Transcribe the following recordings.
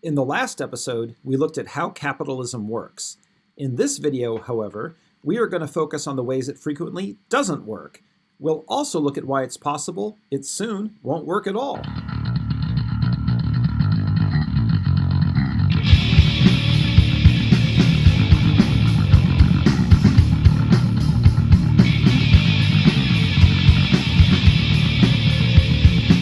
In the last episode, we looked at how capitalism works. In this video, however, we are going to focus on the ways it frequently doesn't work. We'll also look at why it's possible it soon won't work at all.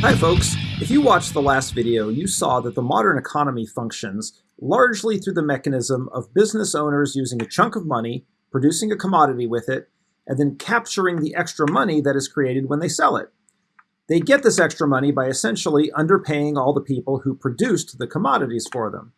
Hi folks, if you watched the last video, you saw that the modern economy functions largely through the mechanism of business owners using a chunk of money, producing a commodity with it, and then capturing the extra money that is created when they sell it. They get this extra money by essentially underpaying all the people who produced the commodities for them.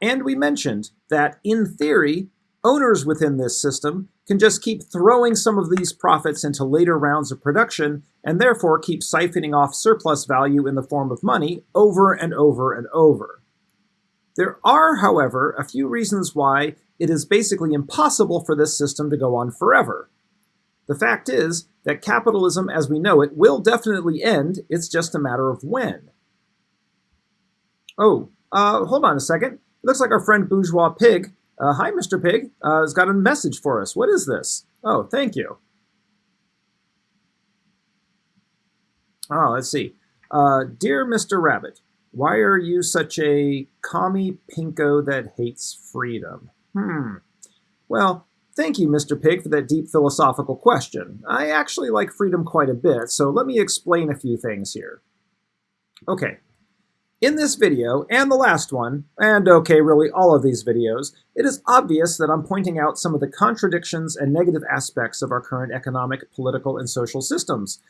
And we mentioned that, in theory, owners within this system can just keep throwing some of these profits into later rounds of production and therefore keep siphoning off surplus value in the form of money over and over and over. There are, however, a few reasons why it is basically impossible for this system to go on forever. The fact is that capitalism as we know it will definitely end, it's just a matter of when. Oh, uh, hold on a second. It looks like our friend Bourgeois Pig uh, hi, Mr. Pig. Uh, has got a message for us. What is this? Oh, thank you. Oh, let's see. Uh, Dear Mr. Rabbit, why are you such a commie pinko that hates freedom? Hmm. Well, thank you, Mr. Pig, for that deep philosophical question. I actually like freedom quite a bit, so let me explain a few things here. Okay, in this video, and the last one, and okay, really all of these videos, it is obvious that I'm pointing out some of the contradictions and negative aspects of our current economic, political, and social systems.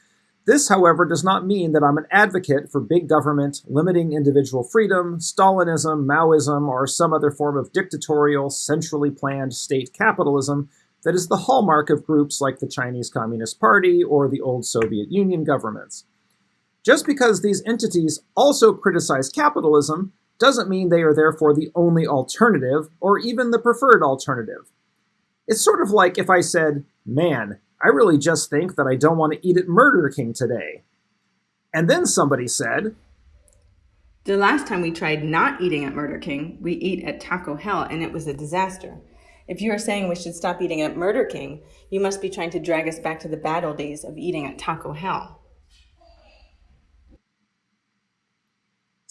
This, however, does not mean that I'm an advocate for big government, limiting individual freedom, Stalinism, Maoism, or some other form of dictatorial, centrally planned state capitalism that is the hallmark of groups like the Chinese Communist Party or the old Soviet Union governments. Just because these entities also criticize capitalism doesn't mean they are therefore the only alternative or even the preferred alternative. It's sort of like if I said, man, I really just think that I don't want to eat at Murder King today. And then somebody said, The last time we tried not eating at Murder King, we ate at Taco Hell and it was a disaster. If you are saying we should stop eating at Murder King, you must be trying to drag us back to the bad old days of eating at Taco Hell.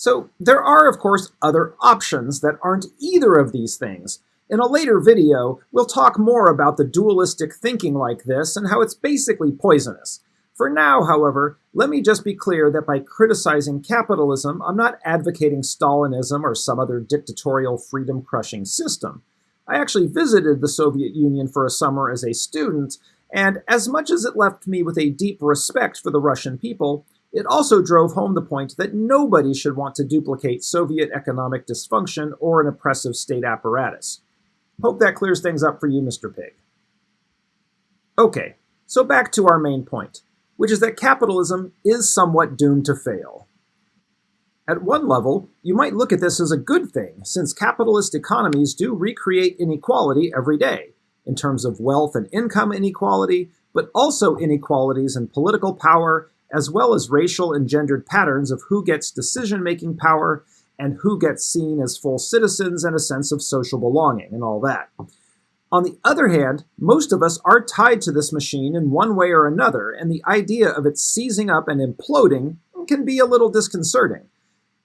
So there are, of course, other options that aren't either of these things. In a later video, we'll talk more about the dualistic thinking like this and how it's basically poisonous. For now, however, let me just be clear that by criticizing capitalism, I'm not advocating Stalinism or some other dictatorial freedom-crushing system. I actually visited the Soviet Union for a summer as a student, and as much as it left me with a deep respect for the Russian people, it also drove home the point that nobody should want to duplicate Soviet economic dysfunction or an oppressive state apparatus. Hope that clears things up for you, Mr. Pig. Okay, so back to our main point, which is that capitalism is somewhat doomed to fail. At one level, you might look at this as a good thing, since capitalist economies do recreate inequality every day, in terms of wealth and income inequality, but also inequalities in political power as well as racial and gendered patterns of who gets decision-making power and who gets seen as full citizens and a sense of social belonging and all that. On the other hand, most of us are tied to this machine in one way or another, and the idea of it seizing up and imploding can be a little disconcerting.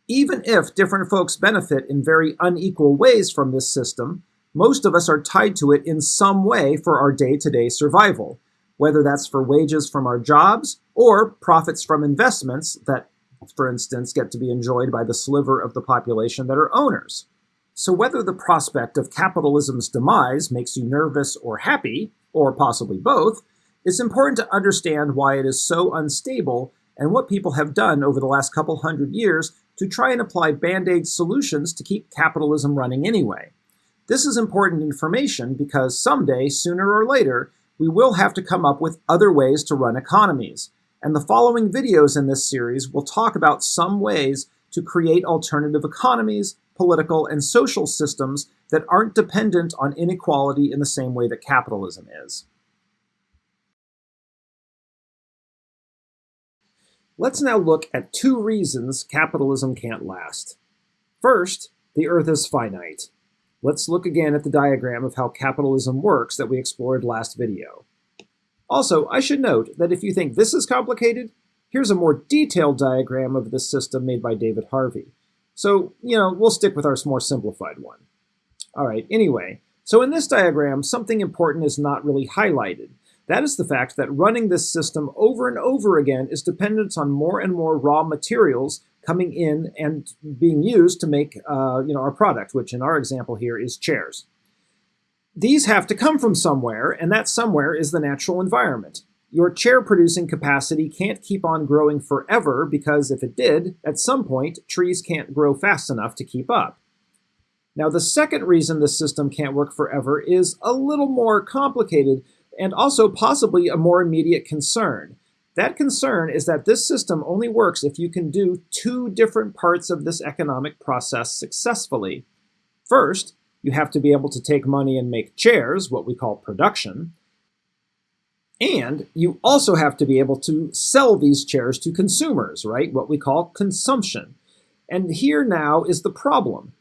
Even if different folks benefit in very unequal ways from this system, most of us are tied to it in some way for our day-to-day -day survival, whether that's for wages from our jobs or profits from investments that, for instance, get to be enjoyed by the sliver of the population that are owners. So whether the prospect of capitalism's demise makes you nervous or happy, or possibly both, it's important to understand why it is so unstable and what people have done over the last couple hundred years to try and apply band-aid solutions to keep capitalism running anyway. This is important information because someday, sooner or later, we will have to come up with other ways to run economies. And the following videos in this series will talk about some ways to create alternative economies, political, and social systems that aren't dependent on inequality in the same way that capitalism is. Let's now look at two reasons capitalism can't last. First, the Earth is finite. Let's look again at the diagram of how capitalism works that we explored last video. Also, I should note that if you think this is complicated, here's a more detailed diagram of this system made by David Harvey. So, you know, we'll stick with our more simplified one. All right, anyway, so in this diagram, something important is not really highlighted. That is the fact that running this system over and over again is dependent on more and more raw materials coming in and being used to make uh, you know, our product, which in our example here is chairs. These have to come from somewhere, and that somewhere is the natural environment. Your chair producing capacity can't keep on growing forever because if it did, at some point, trees can't grow fast enough to keep up. Now, the second reason the system can't work forever is a little more complicated and also possibly a more immediate concern. That concern is that this system only works if you can do two different parts of this economic process successfully. First, you have to be able to take money and make chairs, what we call production. And you also have to be able to sell these chairs to consumers, right? What we call consumption. And here now is the problem.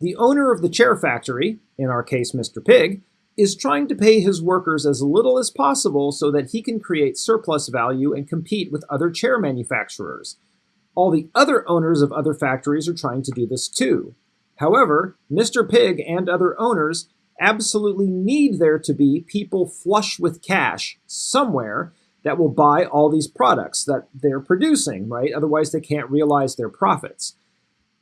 The owner of the chair factory, in our case Mr. Pig, is trying to pay his workers as little as possible so that he can create surplus value and compete with other chair manufacturers. All the other owners of other factories are trying to do this too. However, Mr. Pig and other owners absolutely need there to be people flush with cash somewhere that will buy all these products that they're producing, right? Otherwise, they can't realize their profits.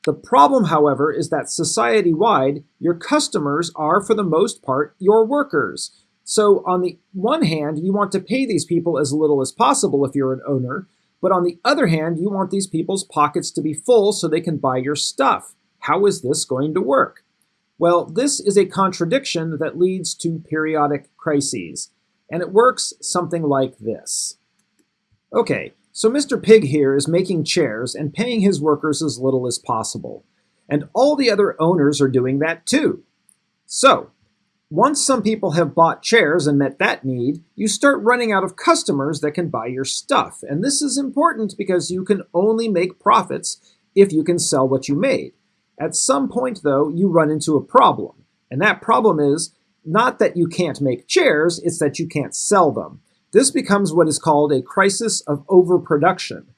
The problem, however, is that society-wide, your customers are, for the most part, your workers. So on the one hand, you want to pay these people as little as possible if you're an owner, but on the other hand, you want these people's pockets to be full so they can buy your stuff. How is this going to work? Well, this is a contradiction that leads to periodic crises, and it works something like this. Okay, so Mr. Pig here is making chairs and paying his workers as little as possible, and all the other owners are doing that too. So, once some people have bought chairs and met that need, you start running out of customers that can buy your stuff. And this is important because you can only make profits if you can sell what you made. At some point, though, you run into a problem. And that problem is not that you can't make chairs, it's that you can't sell them. This becomes what is called a crisis of overproduction.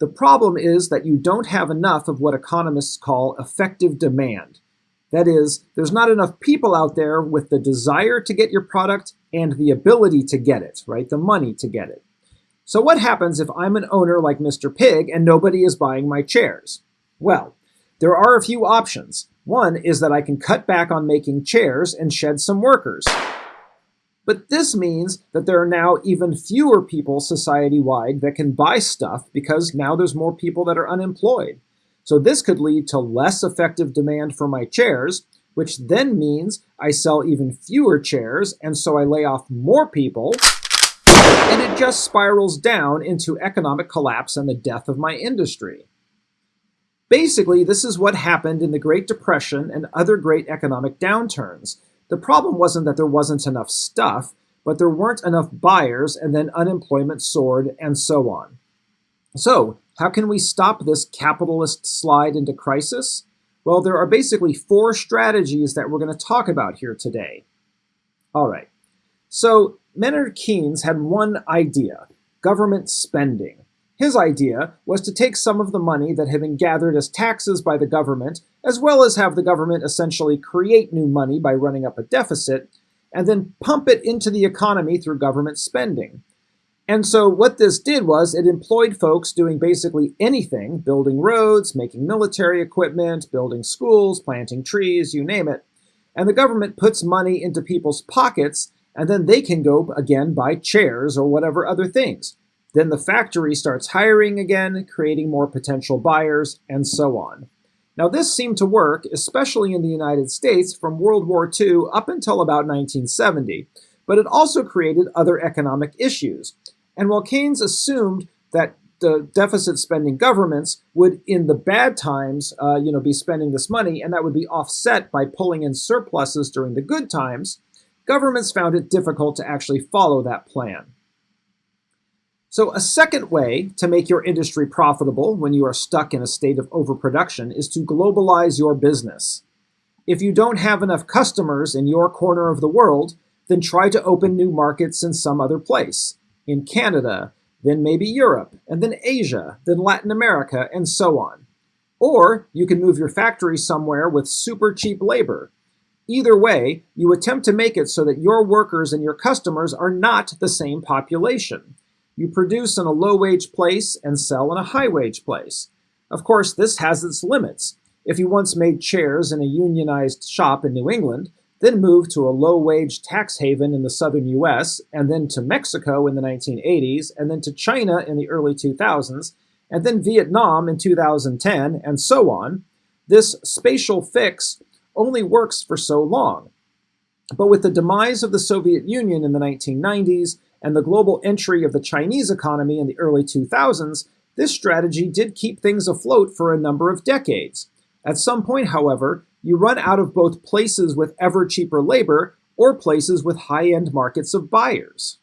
The problem is that you don't have enough of what economists call effective demand. That is, there's not enough people out there with the desire to get your product and the ability to get it, right? The money to get it. So what happens if I'm an owner like Mr. Pig and nobody is buying my chairs? Well, there are a few options. One is that I can cut back on making chairs and shed some workers. But this means that there are now even fewer people society-wide that can buy stuff because now there's more people that are unemployed. So this could lead to less effective demand for my chairs, which then means I sell even fewer chairs, and so I lay off more people, and it just spirals down into economic collapse and the death of my industry. Basically, this is what happened in the Great Depression and other great economic downturns. The problem wasn't that there wasn't enough stuff, but there weren't enough buyers, and then unemployment soared, and so on. So, how can we stop this capitalist slide into crisis? Well, there are basically four strategies that we're going to talk about here today. All right. So, Maynard Keynes had one idea, government spending. His idea was to take some of the money that had been gathered as taxes by the government, as well as have the government essentially create new money by running up a deficit, and then pump it into the economy through government spending. And so what this did was it employed folks doing basically anything, building roads, making military equipment, building schools, planting trees, you name it. And the government puts money into people's pockets, and then they can go, again, buy chairs or whatever other things. Then the factory starts hiring again, creating more potential buyers, and so on. Now this seemed to work, especially in the United States, from World War II up until about 1970, but it also created other economic issues. And while Keynes assumed that the deficit spending governments would, in the bad times, uh, you know, be spending this money, and that would be offset by pulling in surpluses during the good times, governments found it difficult to actually follow that plan. So a second way to make your industry profitable when you are stuck in a state of overproduction is to globalize your business. If you don't have enough customers in your corner of the world, then try to open new markets in some other place. In Canada, then maybe Europe, and then Asia, then Latin America, and so on. Or you can move your factory somewhere with super cheap labor. Either way, you attempt to make it so that your workers and your customers are not the same population. You produce in a low-wage place and sell in a high-wage place. Of course, this has its limits. If you once made chairs in a unionized shop in New England, then moved to a low-wage tax haven in the southern US, and then to Mexico in the 1980s, and then to China in the early 2000s, and then Vietnam in 2010, and so on, this spatial fix only works for so long. But with the demise of the Soviet Union in the 1990s and the global entry of the Chinese economy in the early 2000s, this strategy did keep things afloat for a number of decades. At some point, however, you run out of both places with ever cheaper labor or places with high-end markets of buyers.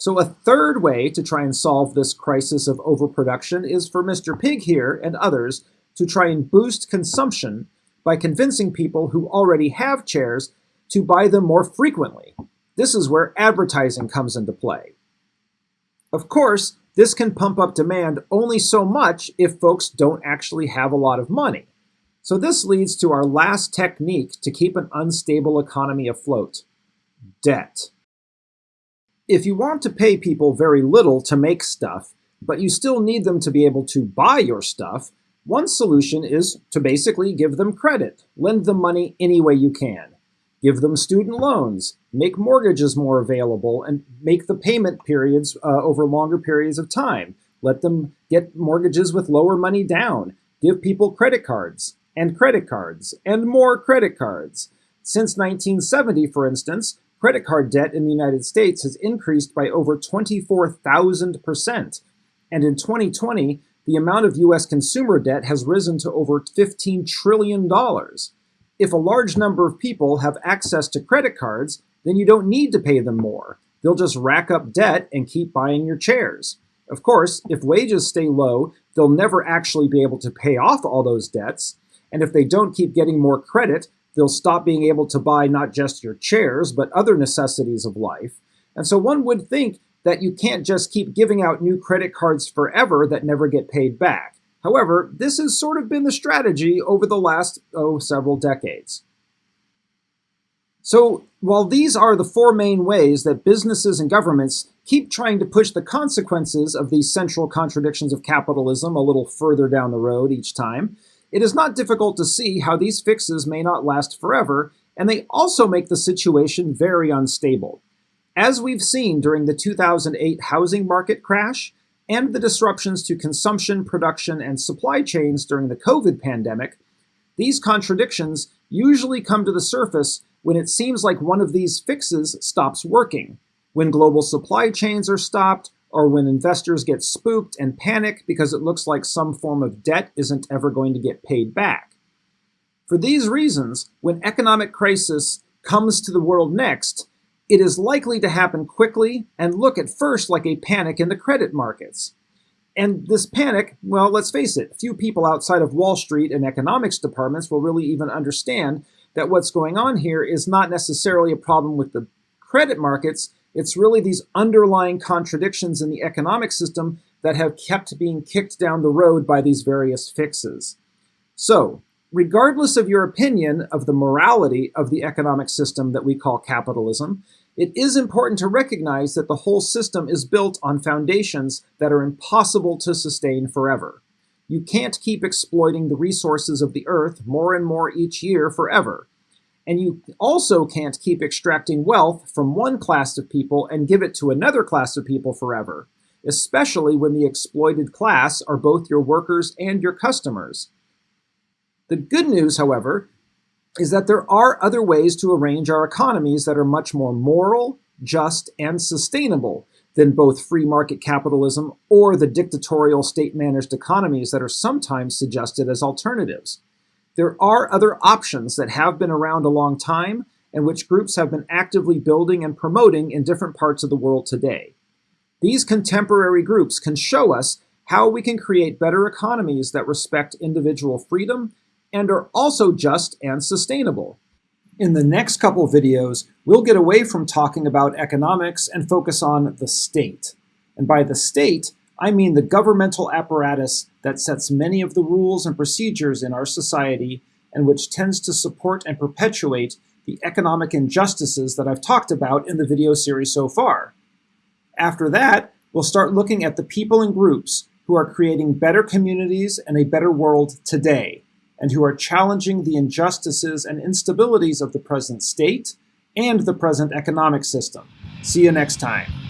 So a third way to try and solve this crisis of overproduction is for Mr. Pig here and others to try and boost consumption by convincing people who already have chairs to buy them more frequently. This is where advertising comes into play. Of course, this can pump up demand only so much if folks don't actually have a lot of money. So this leads to our last technique to keep an unstable economy afloat, debt. If you want to pay people very little to make stuff, but you still need them to be able to buy your stuff, one solution is to basically give them credit, lend them money any way you can. Give them student loans, make mortgages more available, and make the payment periods uh, over longer periods of time. Let them get mortgages with lower money down. Give people credit cards and credit cards and more credit cards. Since 1970, for instance, credit card debt in the United States has increased by over 24,000%. And in 2020, the amount of U.S. consumer debt has risen to over $15 trillion. If a large number of people have access to credit cards, then you don't need to pay them more. They'll just rack up debt and keep buying your chairs. Of course, if wages stay low, they'll never actually be able to pay off all those debts. And if they don't keep getting more credit, they'll stop being able to buy not just your chairs, but other necessities of life. And so one would think that you can't just keep giving out new credit cards forever that never get paid back. However, this has sort of been the strategy over the last, oh, several decades. So while these are the four main ways that businesses and governments keep trying to push the consequences of these central contradictions of capitalism a little further down the road each time, it is not difficult to see how these fixes may not last forever, and they also make the situation very unstable. As we've seen during the 2008 housing market crash and the disruptions to consumption, production, and supply chains during the COVID pandemic, these contradictions usually come to the surface when it seems like one of these fixes stops working, when global supply chains are stopped, or when investors get spooked and panic because it looks like some form of debt isn't ever going to get paid back. For these reasons, when economic crisis comes to the world next, it is likely to happen quickly and look at first like a panic in the credit markets. And this panic, well, let's face it, few people outside of Wall Street and economics departments will really even understand that what's going on here is not necessarily a problem with the credit markets, it's really these underlying contradictions in the economic system that have kept being kicked down the road by these various fixes. So, regardless of your opinion of the morality of the economic system that we call capitalism, it is important to recognize that the whole system is built on foundations that are impossible to sustain forever. You can't keep exploiting the resources of the earth more and more each year forever. And you also can't keep extracting wealth from one class of people and give it to another class of people forever, especially when the exploited class are both your workers and your customers. The good news, however, is that there are other ways to arrange our economies that are much more moral, just, and sustainable than both free market capitalism or the dictatorial state-managed economies that are sometimes suggested as alternatives. There are other options that have been around a long time and which groups have been actively building and promoting in different parts of the world today. These contemporary groups can show us how we can create better economies that respect individual freedom and are also just and sustainable. In the next couple videos, we'll get away from talking about economics and focus on the state. And by the state, I mean the governmental apparatus that sets many of the rules and procedures in our society and which tends to support and perpetuate the economic injustices that I've talked about in the video series so far. After that, we'll start looking at the people and groups who are creating better communities and a better world today, and who are challenging the injustices and instabilities of the present state and the present economic system. See you next time.